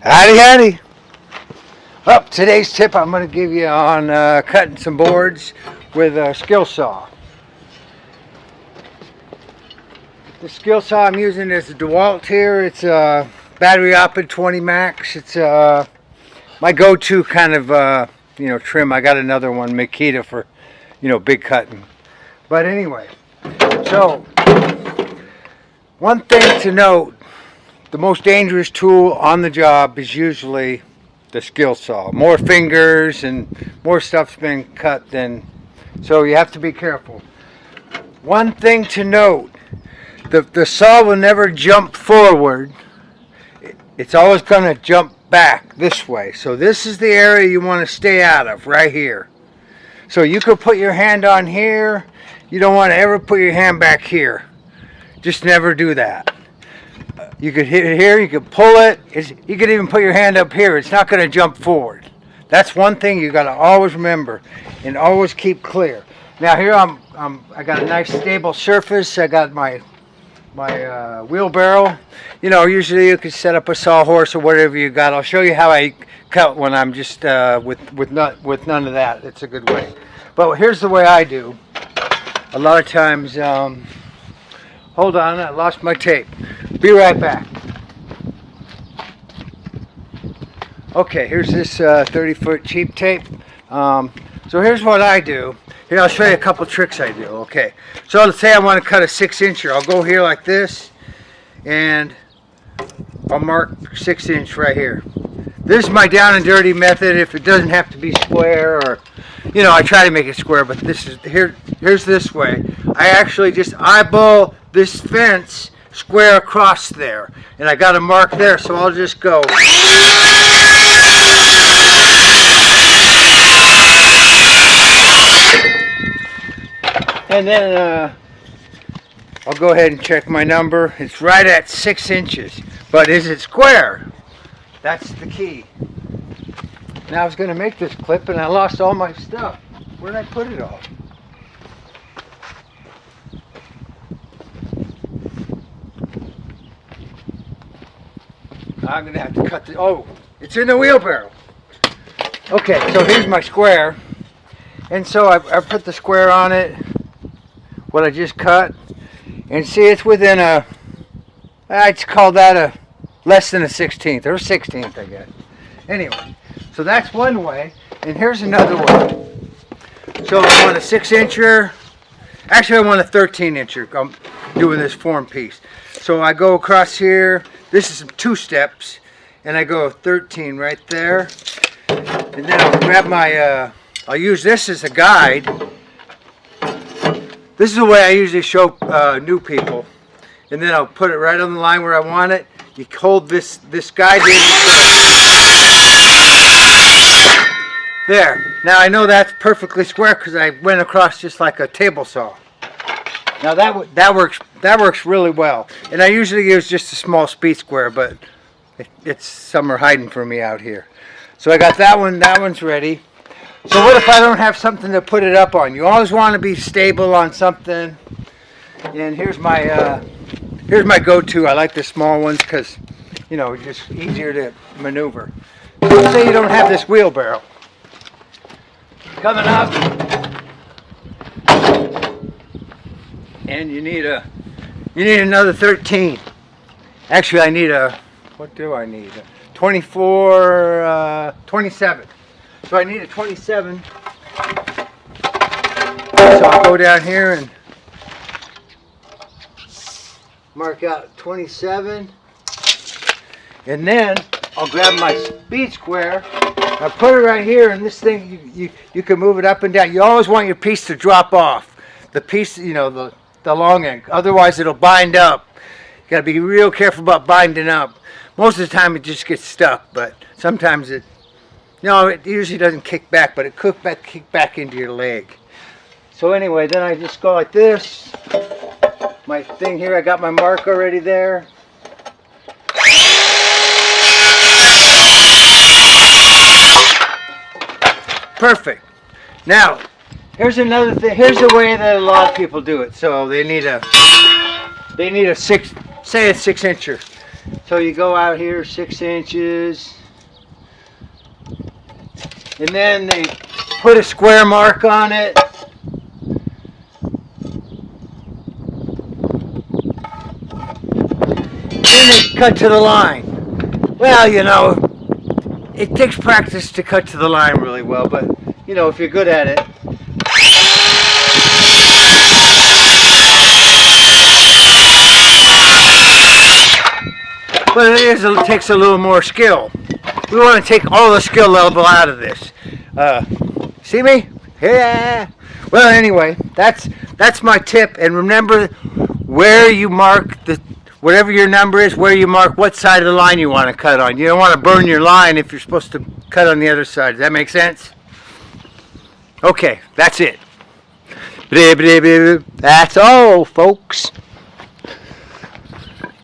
Howdy, howdy. Well, today's tip I'm going to give you on uh, cutting some boards with a skill saw. The skill saw I'm using is a DeWalt here. It's a battery operated 20 max. It's uh, my go-to kind of uh, you know trim. I got another one, Makita, for you know big cutting. But anyway, so one thing to note the most dangerous tool on the job is usually the skill saw. More fingers and more stuff's been cut than, so you have to be careful. One thing to note, the, the saw will never jump forward. It's always going to jump back this way. So this is the area you want to stay out of, right here. So you could put your hand on here. You don't want to ever put your hand back here. Just never do that. You could hit it here, you could pull it. It's, you could even put your hand up here. It's not going to jump forward. That's one thing you got to always remember and always keep clear. Now here I'm, I'm, I got a nice stable surface. I got my my uh, wheelbarrow. You know, usually you could set up a sawhorse or whatever you got. I'll show you how I cut when I'm just uh, with with not with none of that. It's a good way. But here's the way I do. A lot of times, um, hold on, I lost my tape. Be right back. Okay, here's this uh, 30 foot cheap tape. Um, so here's what I do. Here, I'll show you a couple tricks I do. Okay, so let's say I want to cut a six incher. I'll go here like this, and I'll mark six inch right here. This is my down and dirty method. If it doesn't have to be square, or you know, I try to make it square, but this is here. Here's this way. I actually just eyeball this fence square across there. And I got a mark there, so I'll just go. And then uh, I'll go ahead and check my number. It's right at six inches. But is it square? That's the key. Now I was going to make this clip and I lost all my stuff. Where did I put it all? I'm gonna have to cut the, oh, it's in the wheelbarrow. Okay, so here's my square. And so I, I put the square on it, what I just cut. And see, it's within a, I'd call that a less than a 16th, or 16th, I guess. Anyway, so that's one way. And here's another one. So I want a six incher. Actually, I want a 13 incher. I'm doing this form piece. So I go across here, this is two steps, and I go 13 right there. And then I'll grab my, uh, I'll use this as a guide. This is the way I usually show uh, new people. And then I'll put it right on the line where I want it. You hold this, this guide here. There. Now I know that's perfectly square because I went across just like a table saw. Now that that works that works really well. And I usually use just a small speed square, but it, it's some are hiding from me out here. So I got that one. That one's ready. So what if I don't have something to put it up on? You always want to be stable on something. And here's my uh, here's my go-to. I like the small ones because you know just easier to maneuver. Let's say you don't have this wheelbarrow. Coming up, and you need a you need another 13 actually I need a what do I need? A 24 uh, 27 so I need a 27 so I'll go down here and mark out 27 and then I'll grab my speed square I put it right here and this thing you, you you can move it up and down you always want your piece to drop off the piece you know the the long end. Otherwise, it'll bind up. You gotta be real careful about binding up. Most of the time, it just gets stuck, but sometimes it, no, it usually doesn't kick back, but it could back, kick back into your leg. So anyway, then I just go like this. My thing here, I got my mark already there. Perfect. Now, Here's another thing. Here's the way that a lot of people do it. So they need a they need a six, say a six incher. So you go out here six inches. And then they put a square mark on it. Then they cut to the line. Well, you know, it takes practice to cut to the line really well, but you know, if you're good at it. But it is, it takes a little more skill. We want to take all the skill level out of this. Uh, see me? Yeah. Well, anyway, that's that's my tip. And remember, where you mark the whatever your number is, where you mark what side of the line you want to cut on. You don't want to burn your line if you're supposed to cut on the other side. Does that make sense? Okay, that's it. That's all, folks.